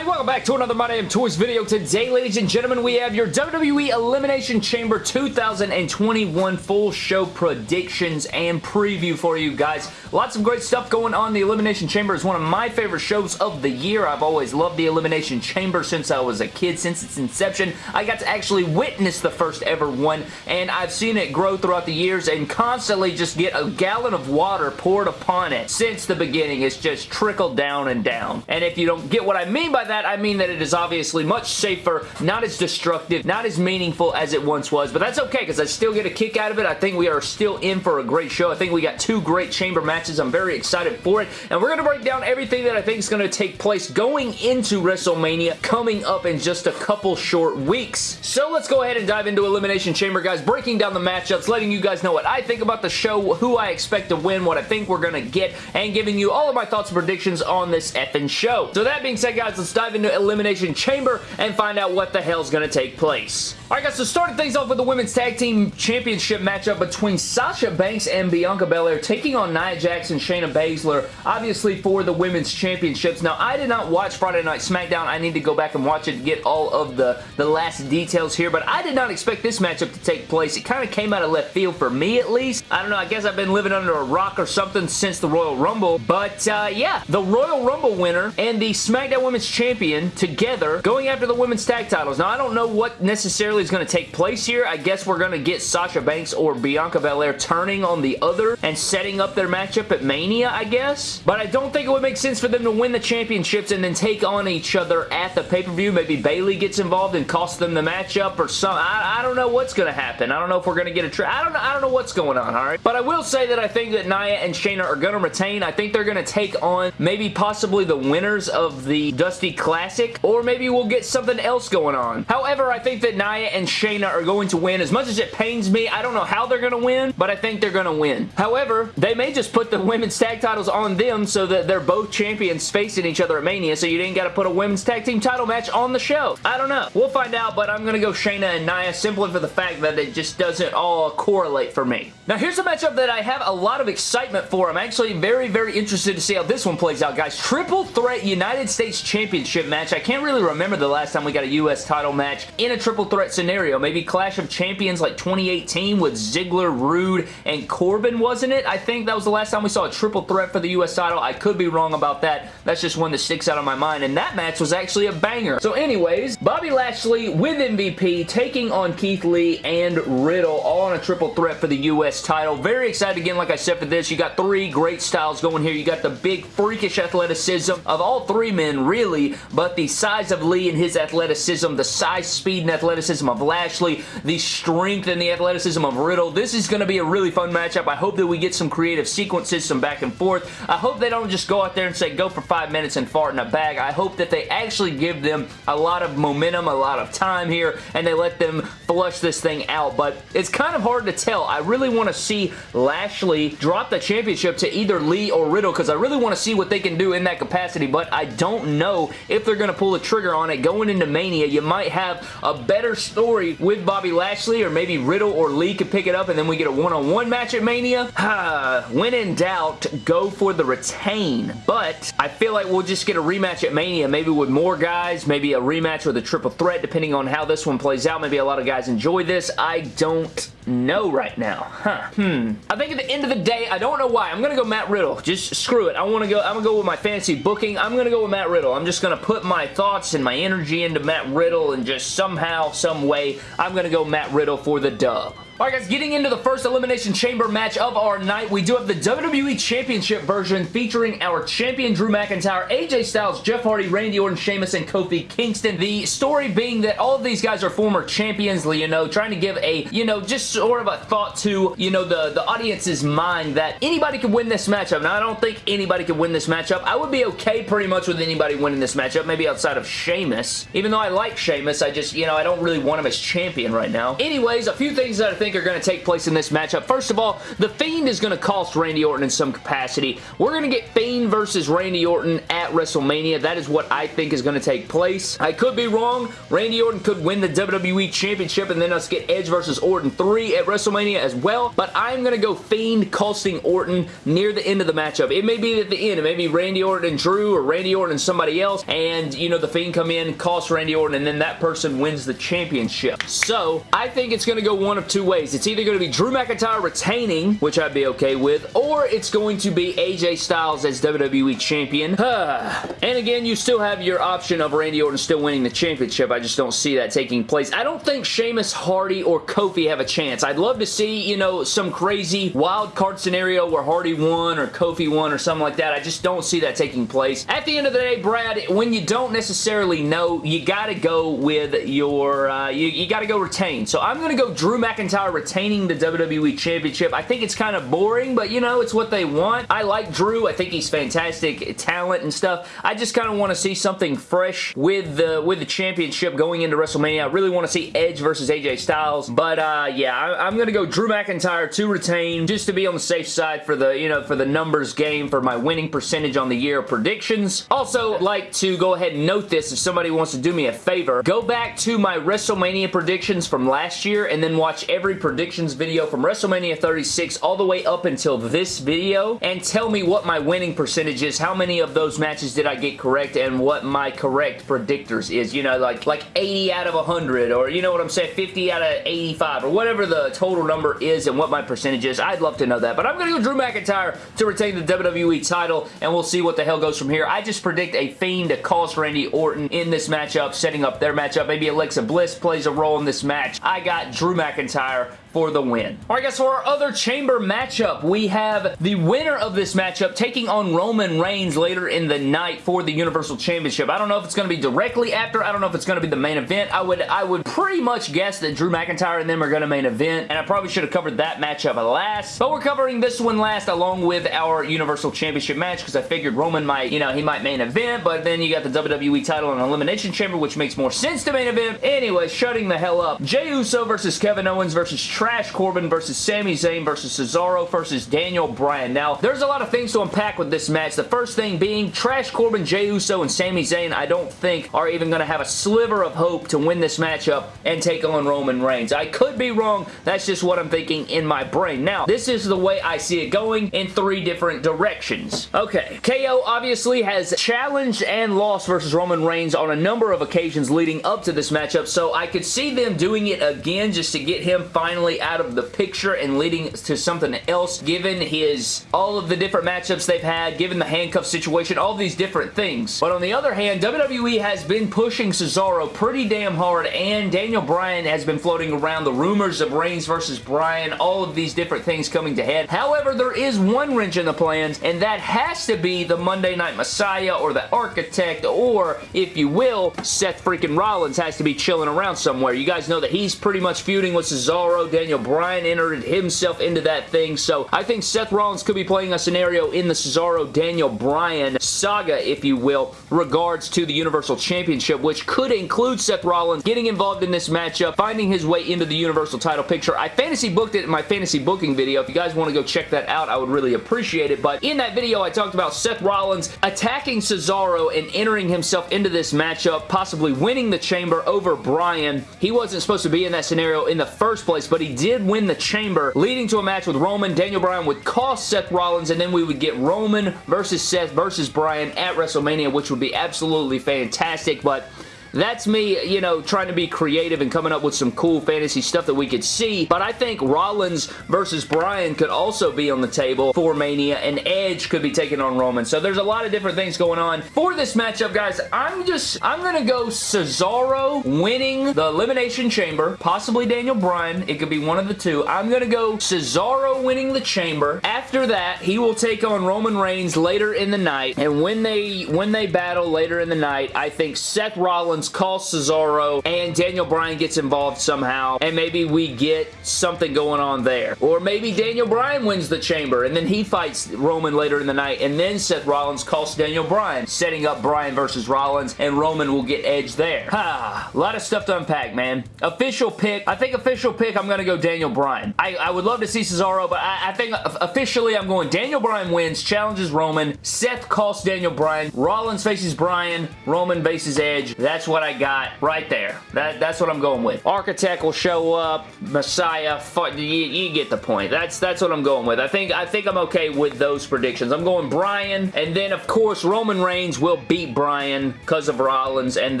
everybody? Welcome back to another My Damn Toys video. Today, ladies and gentlemen, we have your WWE Elimination Chamber 2021 full show predictions and preview for you guys. Lots of great stuff going on. The Elimination Chamber is one of my favorite shows of the year. I've always loved the Elimination Chamber since I was a kid, since its inception. I got to actually witness the first ever one, and I've seen it grow throughout the years and constantly just get a gallon of water poured upon it since the beginning. It's just trickled down and down. And if you don't get what I mean by that, I mean that it is obviously much safer, not as destructive, not as meaningful as it once was, but that's okay because I still get a kick out of it. I think we are still in for a great show. I think we got two great chamber matches. I'm very excited for it, and we're going to break down everything that I think is going to take place going into WrestleMania coming up in just a couple short weeks. So let's go ahead and dive into Elimination Chamber, guys, breaking down the matchups, letting you guys know what I think about the show, who I expect to win, what I think we're going to get, and giving you all of my thoughts and predictions on this effing show. So that being said, guys, let's dive into Elimination Chamber and find out what the hell's going to take place. Alright guys, so starting things off with the Women's Tag Team Championship matchup between Sasha Banks and Bianca Belair taking on Nia Jax and Shayna Baszler, obviously for the Women's Championships. Now, I did not watch Friday Night SmackDown. I need to go back and watch it to get all of the, the last details here, but I did not expect this matchup to take place. It kind of came out of left field for me, at least. I don't know, I guess I've been living under a rock or something since the Royal Rumble, but uh, yeah, the Royal Rumble winner and the SmackDown Women's Champion together going after the Women's Tag Titles. Now, I don't know what necessarily is going to take place here. I guess we're going to get Sasha Banks or Bianca Belair turning on the other and setting up their matchup at Mania, I guess. But I don't think it would make sense for them to win the championships and then take on each other at the pay-per-view. Maybe Bayley gets involved and costs them the matchup or something. I, I don't know what's going to happen. I don't know if we're going to get a. I don't, I don't know what's going on, all right? But I will say that I think that Nia and Shayna are going to retain. I think they're going to take on maybe possibly the winners of the Dusty Classic or maybe we'll get something else going on. However, I think that Nia and Shayna are going to win. As much as it pains me, I don't know how they're going to win, but I think they're going to win. However, they may just put the women's tag titles on them so that they're both champions facing each other at Mania, so you didn't got to put a women's tag team title match on the show. I don't know. We'll find out, but I'm going to go Shayna and Nia simply for the fact that it just doesn't all correlate for me. Now, here's a matchup that I have a lot of excitement for. I'm actually very, very interested to see how this one plays out, guys. Triple Threat United States Championship match. I can't really remember the last time we got a U.S. title match in a triple threat scenario. Maybe Clash of Champions like 2018 with Ziggler, Roode, and Corbin, wasn't it? I think that was the last time we saw a triple threat for the U.S. title. I could be wrong about that. That's just one that sticks out of my mind, and that match was actually a banger. So anyways, Bobby Lashley with MVP taking on Keith Lee and Riddle all on a triple threat for the U.S. title. Very excited again, like I said, for this. You got three great styles going here. You got the big freakish athleticism of all three men, really, but the size of Lee and his athleticism, the size, speed, and athleticism of Lashley, the strength and the athleticism of Riddle. This is going to be a really fun matchup. I hope that we get some creative sequences, some back and forth. I hope they don't just go out there and say go for five minutes and fart in a bag. I hope that they actually give them a lot of momentum, a lot of time here, and they let them flush this thing out, but it's kind of hard to tell. I really want to see Lashley drop the championship to either Lee or Riddle because I really want to see what they can do in that capacity, but I don't know if they're going to pull the trigger on it going into Mania. You might have a better story with Bobby Lashley or maybe Riddle or Lee could pick it up and then we get a one-on-one -on -one match at Mania. when in doubt, go for the retain, but I feel like we'll just get a rematch at Mania, maybe with more guys, maybe a rematch with a triple threat depending on how this one plays out. Maybe a lot of guys enjoy this. I don't know right now. Huh. Hmm. I think at the end of the day, I don't know why. I'm going to go Matt Riddle. Just screw it. I want to go, I'm going to go with my fantasy booking. I'm going to go with Matt Riddle. I'm just going to put my thoughts and my energy into Matt Riddle and just somehow, some way, I'm going to go Matt Riddle for the dub. Alright guys, getting into the first Elimination Chamber match of our night, we do have the WWE Championship version featuring our champion Drew McIntyre, AJ Styles, Jeff Hardy, Randy Orton, Sheamus, and Kofi Kingston. The story being that all of these guys are former champions, you know, trying to give a, you know, just sort of a thought to, you know, the, the audience's mind that anybody could win this matchup. Now, I don't think anybody could win this matchup. I would be okay pretty much with anybody winning this matchup, maybe outside of Sheamus. Even though I like Sheamus, I just, you know, I don't really want him as champion right now. Anyways, a few things that I think are going to take place in this matchup. First of all, The Fiend is going to cost Randy Orton in some capacity. We're going to get Fiend versus Randy Randy Orton at WrestleMania. That is what I think is going to take place. I could be wrong. Randy Orton could win the WWE Championship and then us get Edge versus Orton 3 at WrestleMania as well, but I'm going to go Fiend costing Orton near the end of the matchup. It may be at the end. It may be Randy Orton and Drew or Randy Orton and somebody else, and, you know, the Fiend come in, cost Randy Orton, and then that person wins the championship. So, I think it's going to go one of two ways. It's either going to be Drew McIntyre retaining, which I'd be okay with, or it's going to be AJ Styles as WWE Champion. and again, you still have your option of Randy Orton still winning the championship. I just don't see that taking place. I don't think Sheamus, Hardy, or Kofi have a chance. I'd love to see, you know, some crazy wild card scenario where Hardy won or Kofi won or something like that. I just don't see that taking place. At the end of the day, Brad, when you don't necessarily know, you gotta go with your, uh, you, you gotta go retain. So I'm gonna go Drew McIntyre retaining the WWE Championship. I think it's kind of boring, but you know, it's what they want. I like Drew. I think he's fantastic talent and stuff. I just kind of want to see something fresh with the, with the championship going into WrestleMania. I really want to see Edge versus AJ Styles, but uh, yeah, I, am going to go Drew McIntyre to retain just to be on the safe side for the, you know, for the numbers game for my winning percentage on the year predictions. Also, like to go ahead and note this if somebody wants to do me a favor. Go back to my WrestleMania predictions from last year and then watch every predictions video from WrestleMania 36 all the way up until this video and tell me what my winning percentage is. How many of those matches did I get correct and what my correct predictors is. You know, like, like 80 out of 100 or you know what I'm saying, 50 out of 85 or whatever the total number is and what my percentage is. I'd love to know that. But I'm going to go Drew McIntyre to retain the WWE title and we'll see what the hell goes from here. I just predict a Fiend to cost Randy Orton in this matchup, setting up their matchup. Maybe Alexa Bliss plays a role in this match. I got Drew McIntyre for the win. Alright guys, for our other chamber matchup, we have the winner of this matchup taking on Roman Reigns later in the night for the Universal Championship. I don't know if it's going to be directly after. I don't know if it's going to be the main event. I would I would pretty much guess that Drew McIntyre and them are going to main event, and I probably should have covered that matchup last, but we're covering this one last along with our Universal Championship match because I figured Roman might, you know, he might main event, but then you got the WWE title and Elimination Chamber, which makes more sense to main event. Anyway, shutting the hell up. Jey Uso versus Kevin Owens versus Trash Corbin versus Sami Zayn versus Cesaro versus Daniel Bryan. Now, there's a lot of things to unpack with this match. The first thing being Trash Corbin, Jey Uso, and Sami Zayn I don't think are even going to have a sliver of hope to win this matchup and take on Roman Reigns. I could be wrong. That's just what I'm thinking in my brain. Now, this is the way I see it going in three different directions. Okay, KO obviously has challenged and lost versus Roman Reigns on a number of occasions leading up to this matchup, so I could see them doing it again just to get him finally out of the picture and leading to something else given his all of the different matchups they've had, given the handcuff situation, all these different things. But on the other hand, WWE has been pushing Cesaro pretty damn hard and Daniel Bryan has been floating around the rumors of Reigns versus Bryan, all of these different things coming to head. However, there is one wrench in the plans and that has to be the Monday Night Messiah or the Architect or, if you will, Seth freaking Rollins has to be chilling around somewhere. You guys know that he's pretty much feuding with Cesaro, Daniel Bryan, entered himself into that thing, so I think Seth Rollins could be playing a scenario in the Cesaro-Daniel Bryan saga, if you will, regards to the Universal Championship, which could include Seth Rollins getting involved in this matchup, finding his way into the Universal title picture. I fantasy booked it in my fantasy booking video. If you guys want to go check that out, I would really appreciate it, but in that video, I talked about Seth Rollins attacking Cesaro and entering himself into this matchup, possibly winning the chamber over Bryan. He wasn't supposed to be in that scenario in the first place, but he did win the chamber, leading to a match with Roman. Daniel Bryan would cost Seth Rollins, and then we would get Roman versus Seth versus Bryan at WrestleMania, which would be absolutely fantastic, but that's me, you know, trying to be creative and coming up with some cool fantasy stuff that we could see, but I think Rollins versus Bryan could also be on the table for Mania, and Edge could be taking on Roman, so there's a lot of different things going on. For this matchup, guys, I'm just, I'm going to go Cesaro winning the Elimination Chamber, possibly Daniel Bryan, it could be one of the two. I'm going to go Cesaro winning the Chamber. After that, he will take on Roman Reigns later in the night, and when they, when they battle later in the night, I think Seth Rollins Calls Cesaro and Daniel Bryan gets involved somehow and maybe we get something going on there. Or maybe Daniel Bryan wins the chamber and then he fights Roman later in the night and then Seth Rollins calls Daniel Bryan, setting up Bryan versus Rollins and Roman will get Edge there. Ha! a lot of stuff to unpack, man. Official pick. I think official pick, I'm going to go Daniel Bryan. I, I, would love to see Cesaro, but I, I think officially I'm going Daniel Bryan wins, challenges Roman, Seth calls Daniel Bryan, Rollins faces Bryan, Roman faces Edge. That's what I got right there. That, that's what I'm going with. Architect will show up, Messiah, you, you get the point. That's that's what I'm going with. I think I think I'm okay with those predictions. I'm going Bryan, and then of course Roman Reigns will beat Bryan because of Rollins, and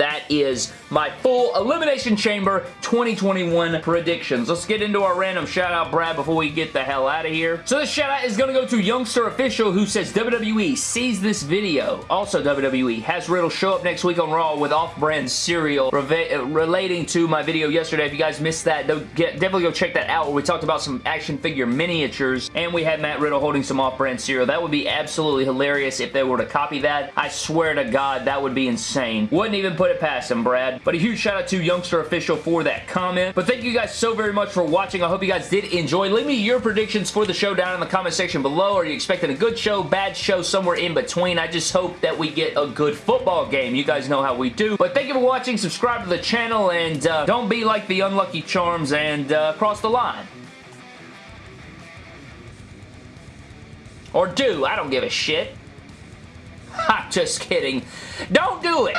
that is my full Elimination Chamber 2021 predictions. Let's get into our random shout out, Brad, before we get the hell out of here. So this shout out is going to go to Youngster Official who says WWE sees this video. Also WWE has Riddle show up next week on Raw with off-brand cereal uh, relating to my video yesterday. If you guys missed that, get, definitely go check that out where we talked about some action figure miniatures and we had Matt Riddle holding some off-brand cereal. That would be absolutely hilarious if they were to copy that. I swear to God, that would be insane. Wouldn't even put it past him, Brad. But a huge shout out to Youngster Official for that comment. But thank you guys so very much for watching. I hope you guys did enjoy. Leave me your predictions for the show down in the comment section below. Are you expecting a good show, bad show, somewhere in between? I just hope that we get a good football game. You guys know how we do. But thank you for watching. Subscribe to the channel and uh, don't be like the unlucky charms and uh, cross the line. Or do. I don't give a shit. I'm just kidding. Don't do it.